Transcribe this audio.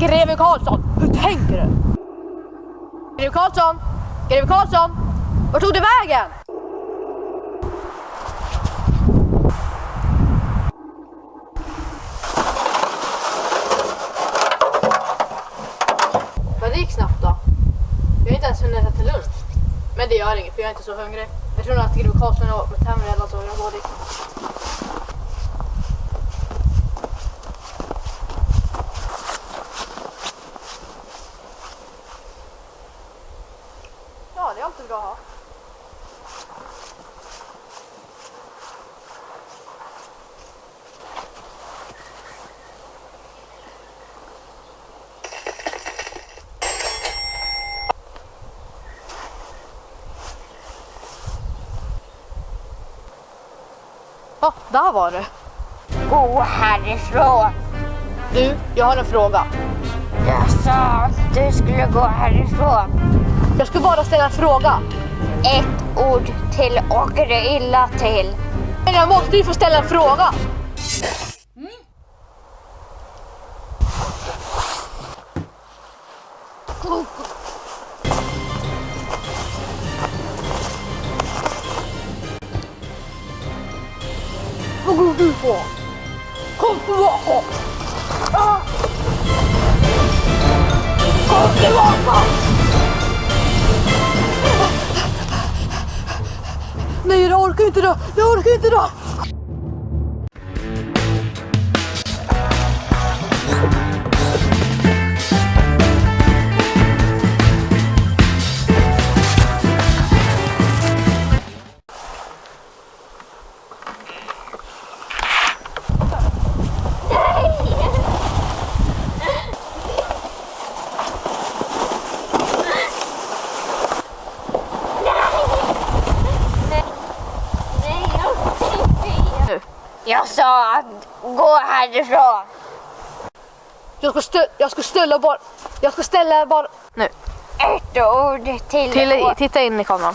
Greve Karlsson, hur tänker du? Greve Karlsson! Greve Karlsson! Vart tog du vägen? Men det gick snabbt då. Jag har inte ens hunnit äta lunch. Men det gör inget för jag är inte så hungrig. Jag tror nog att Greve Karlsson har varit hem eller så jag går dit. Ja, är bra att ha. Ja, där var det. Gå härifrån. Du, jag har en fråga. Jag sa att du skulle gå härifrån. Jag ska bara ställa en fråga. Ett ord till åker det illa till. Men jag måste ju få ställa en fråga. Vad går du på? Kom tillbaka! Kom tillbaka! Nej, jag orkar inte då! Jag orkar inte då! Nej, Jag sa att gå härifrån. Jag ska, stö- jag ska ställa bara... Jag ska ställa bara... Nu. Ett ord till, Till, titta in i kameran.